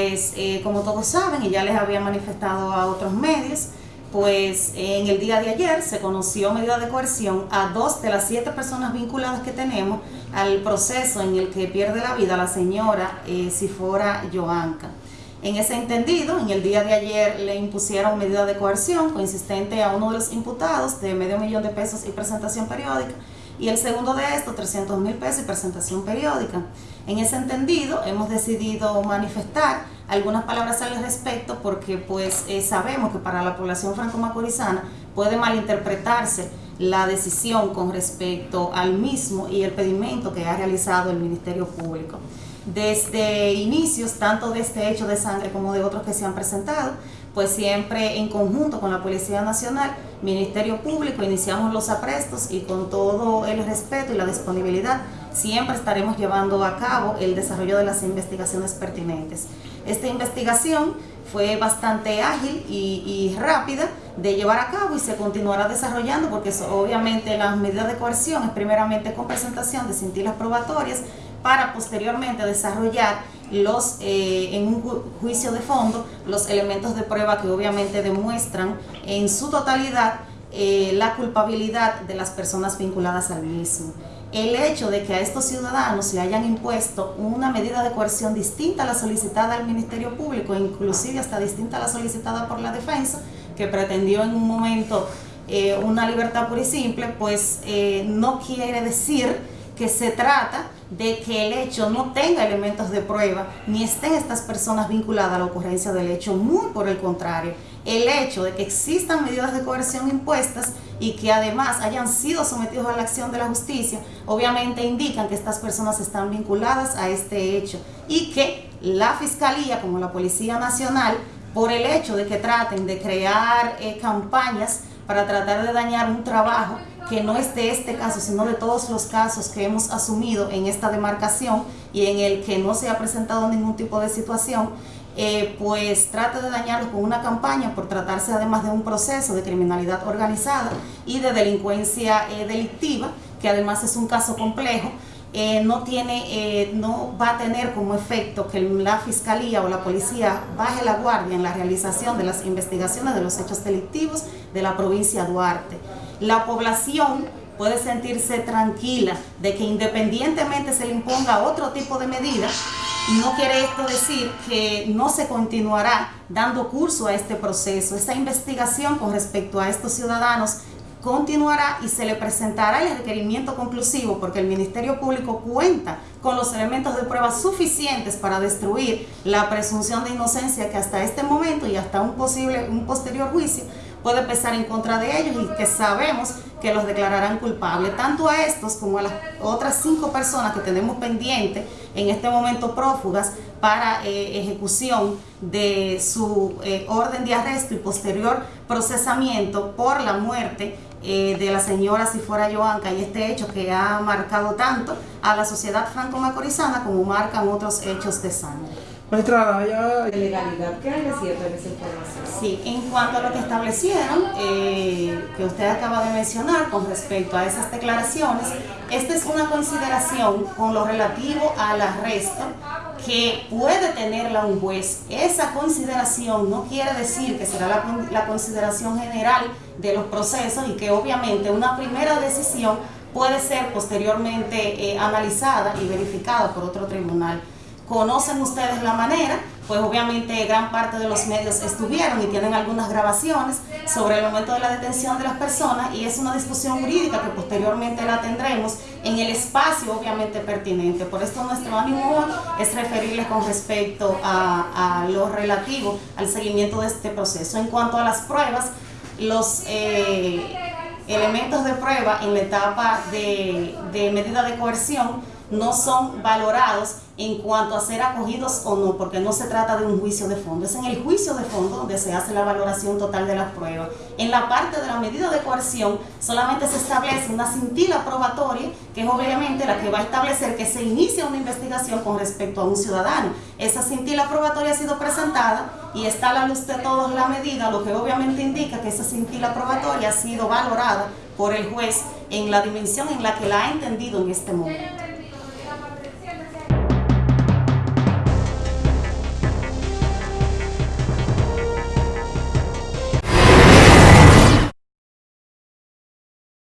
pues eh, como todos saben, y ya les había manifestado a otros medios, pues en el día de ayer se conoció medida de coerción a dos de las siete personas vinculadas que tenemos al proceso en el que pierde la vida la señora eh, Sifora Joanca. En ese entendido, en el día de ayer le impusieron medida de coerción consistente a uno de los imputados de medio millón de pesos y presentación periódica y el segundo de esto 300 mil pesos y presentación periódica. En ese entendido hemos decidido manifestar algunas palabras al respecto porque pues eh, sabemos que para la población franco-macorizana puede malinterpretarse la decisión con respecto al mismo y el pedimento que ha realizado el Ministerio Público. Desde inicios, tanto de este hecho de sangre como de otros que se han presentado, pues siempre en conjunto con la Policía Nacional, Ministerio Público, iniciamos los aprestos y con todo el respeto y la disponibilidad, siempre estaremos llevando a cabo el desarrollo de las investigaciones pertinentes. Esta investigación fue bastante ágil y, rápida de llevar a cabo y se continuará desarrollando porque obviamente las medidas de coerción es primeramente con presentación de cintilas probatorias para posteriormente desarrollar los, eh, en un juicio de fondo los elementos de prueba que obviamente demuestran en su totalidad eh, la culpabilidad de las personas vinculadas al mismo. El hecho de que a estos ciudadanos le hayan impuesto una medida de coerción distinta a la solicitada al Ministerio Público, inclusive hasta distinta a la solicitada por la defensa, que pretendió en un momento eh, una libertad pura y simple, pues no quiere decir que se trata de que el hecho no tenga elementos de prueba, ni estén estas personas vinculadas a la ocurrencia del hecho, muy por el contrario. El hecho de que existan medidas de coerción impuestas y que además hayan sido sometidos a la acción de la justicia, obviamente indican que estas personas están vinculadas a este hecho y que la Fiscalía, como la Policía Nacional, por el hecho de que traten de crear eh, campañas para tratar de dañar un trabajo que no es de este caso, sino de todos los casos que hemos asumido en esta demarcación y en el que no se ha presentado ningún tipo de situación, eh, pues trate de dañarlo con una campaña por tratarse además de un proceso de criminalidad organizada y de delincuencia eh, delictiva, que además es un caso complejo, eh, no, tiene, no va a tener como efecto que la fiscalía o la policía baje la guardia en la realización de las investigaciones de los hechos delictivos de la provincia de Duarte la población puede sentirse tranquila de que independientemente se le imponga otro tipo de medida, no quiere esto decir que no se continuará dando curso a este proceso. Esta investigación con respecto a estos ciudadanos continuará y se le presentará el requerimiento conclusivo porque el Ministerio Público cuenta con los elementos de prueba suficientes para destruir la presunción de inocencia que hasta este momento y hasta un posible un posterior juicio puede pesar en contra de ellos y que sabemos que los declararán culpables, tanto a estos como a las otras cinco personas que tenemos pendientes en este momento prófugas para eh, ejecución de su eh, orden de arresto y posterior procesamiento por la muerte eh, de la señora Sifora Joanca y este hecho que ha marcado tanto a la sociedad franco-macorizana como marcan otros hechos de sangre. Ya... De legalidad, ¿qué hay de cierto en esa información? Sí, en cuanto a lo que establecieron, eh, que usted acaba de mencionar con respecto a esas declaraciones, esta es una consideración con lo relativo al arresto que puede tenerla un juez. Esa consideración no quiere decir que será la, consideración general de los procesos y que obviamente una primera decisión puede ser posteriormente eh, analizada y verificada por otro tribunal conocen ustedes la manera, pues obviamente gran parte de los medios estuvieron y tienen algunas grabaciones sobre el momento de la detención de las personas y es una discusión jurídica que posteriormente la tendremos en el espacio obviamente pertinente. Por esto nuestro ánimo es referirles con respecto a, lo relativo al seguimiento de este proceso. En cuanto a las pruebas, los eh, elementos de prueba en la etapa de medida de coerción no son valorados en cuanto a ser acogidos o no, porque no se trata de un juicio de fondo, es en el juicio de fondo donde se hace la valoración total de las pruebas. En la parte de la medida de coerción solamente se establece una cintila probatoria, que es obviamente la que va a establecer que se inicia una investigación con respecto a un ciudadano. Esa cintila probatoria ha sido presentada y está a la luz de todos la medida, lo que obviamente indica que esa cintila probatoria ha sido valorada por el juez en la dimensión en la que la ha entendido en este momento.